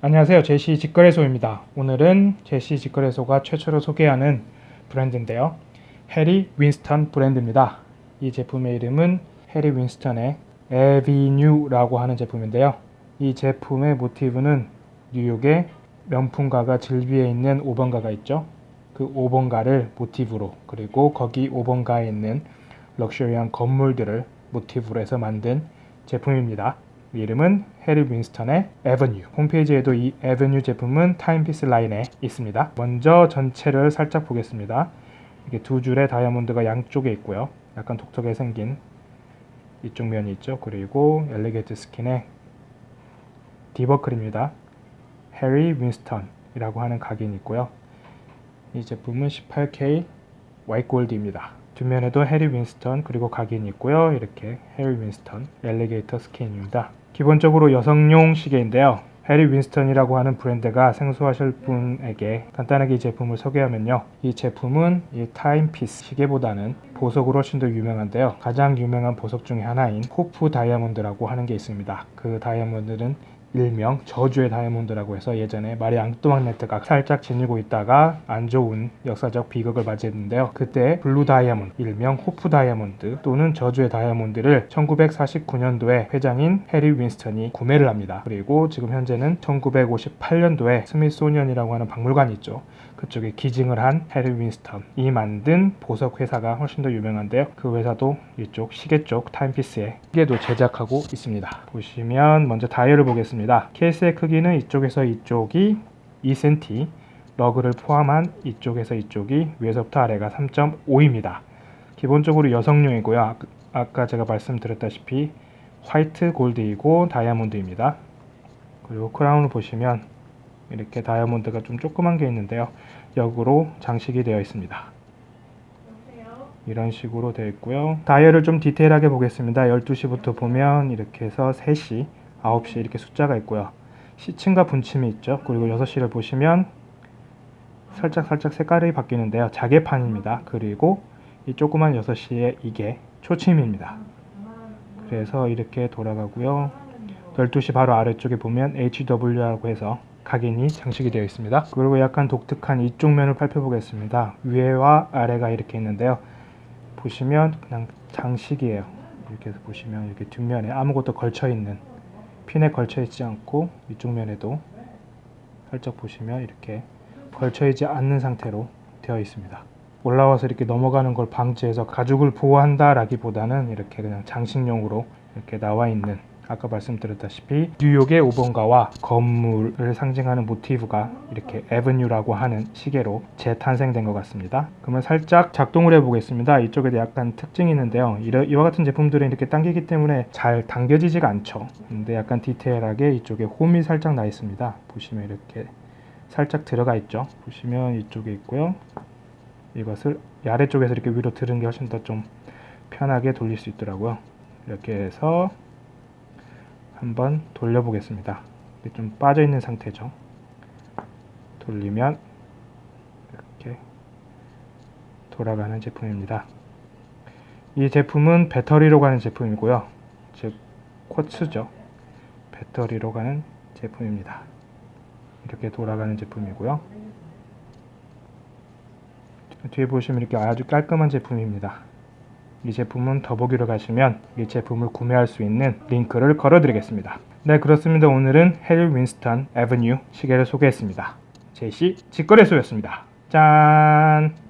안녕하세요. 제시 직거래소입니다. 오늘은 제시 직거래소가 최초로 소개하는 브랜드인데요. 해리 윈스턴 브랜드입니다. 이 제품의 이름은 해리 윈스턴의 에비뉴라고 하는 제품인데요. 이 제품의 모티브는 뉴욕의 명품가가 질비에 있는 5번가가 있죠. 그 5번가를 모티브로 그리고 거기 5번가에 있는 럭셔리한 건물들을 모티브로 해서 만든 제품입니다 이름은 해리 윈스턴의 Avenue 홈페이지에도 이 Avenue 제품은 timepiece 라인에 있습니다. 먼저 전체를 살짝 보겠습니다. 이게 두 줄의 다이아몬드가 양쪽에 있고요. 약간 독특하게 생긴 이쪽 면이 있죠? 그리고 alligator skin의 D버클입니다. 해리 윈스턴 이라고 하는 각인이 있고요. 이 제품은 18K 화이트 골드입니다 뒷면에도 해리 윈스턴 그리고 각인이 있고요 이렇게 해리 윈스턴 alligator skin입니다 기본적으로 여성용 시계인데요. 해리 윈스턴이라고 하는 브랜드가 생소하실 분에게 간단하게 이 제품을 소개하면요. 이 제품은 이 timepiece 시계보다는 보석으로 훨씬 더 유명한데요. 가장 유명한 보석 중에 하나인 호프 다이아몬드라고 하는 게 있습니다. 그 다이아몬드는 일명 저주의 다이아몬드라고 해서 예전에 마리 앙뚜왕네트가 살짝 지니고 있다가 안 좋은 역사적 비극을 맞이했는데요. 그때 블루 다이아몬드, 일명 호프 다이아몬드 또는 저주의 다이아몬드를 1949년도에 회장인 해리 윈스턴이 구매를 합니다. 그리고 지금 현재는 1958년도에 스미소니언이라고 하는 박물관이 있죠. 그쪽에 기증을 한 해리 윈스턴이 만든 보석 회사가 훨씬 더 유명한데요. 그 회사도 이쪽 시계 쪽 timepiece에 시계도 제작하고 있습니다. 보시면 먼저 다이얼을 보겠습니다. 케이스의 크기는 이쪽에서 이쪽이 2cm, lug를 포함한 이쪽에서 이쪽이 위에서부터 아래가 3.5입니다. 기본적으로 여성용이고요. 아까 제가 말씀드렸다시피 화이트 골드이고 다이아몬드입니다. 그리고 크라운을 보시면 이렇게 다이아몬드가 좀 조그만 게 있는데요. 역으로 장식이 되어 있습니다. 이런 식으로 되어 있고요. 다이얼을 좀 디테일하게 보겠습니다. 12시부터 보면 이렇게 해서 3시, 9시 이렇게 숫자가 있고요. 시침과 분침이 있죠. 그리고 6시를 보시면 살짝 살짝 색깔이 바뀌는데요. 자개판입니다. 그리고 이 조그만 6시에 이게 초침입니다. 그래서 이렇게 돌아가고요. 12시 바로 아래쪽에 보면 HW라고 해서 각인이 장식이 되어 있습니다. 그리고 약간 독특한 이쪽 면을 살펴보겠습니다. 위에와 아래가 이렇게 있는데요. 보시면 그냥 장식이에요. 이렇게 해서 보시면 이렇게 뒷면에 아무것도 걸쳐 있는 핀에 걸쳐 있지 않고 이쪽 면에도 살짝 보시면 이렇게 걸쳐 있지 않는 상태로 되어 있습니다. 올라와서 이렇게 넘어가는 걸 방지해서 가죽을 보호한다 라기보다는 이렇게 그냥 장식용으로 이렇게 나와 있는 아까 말씀드렸다시피 뉴욕의 5번가와 건물을 상징하는 모티브가 이렇게 에브뉴라고 하는 시계로 재탄생된 것 같습니다. 그러면 살짝 작동을 해보겠습니다. 이쪽에 약간 특징이 있는데요. 이와 같은 제품들은 이렇게 당기기 때문에 잘 당겨지지가 않죠. 근데 약간 디테일하게 이쪽에 홈이 살짝 나 있습니다. 보시면 이렇게 살짝 들어가 있죠. 보시면 이쪽에 있고요. 이것을 아래쪽에서 이렇게 위로 들은 게 훨씬 더 좀 편하게 돌릴 수 있더라고요. 이렇게 해서 한번 돌려보겠습니다. 좀 빠져 있는 상태죠. 돌리면 이렇게 돌아가는 제품입니다. 이 제품은 배터리로 가는 제품이고요. 즉 쿼츠죠. 배터리로 가는 제품입니다. 이렇게 돌아가는 제품이고요. 뒤에 보시면 이렇게 아주 깔끔한 제품입니다. 이 제품은 더보기로 가시면 이 제품을 구매할 수 있는 링크를 걸어 드리겠습니다. 네 그렇습니다. 오늘은 헬 윈스턴 에버뉴 시계를 소개했습니다. 제시 직거래소였습니다. 짠!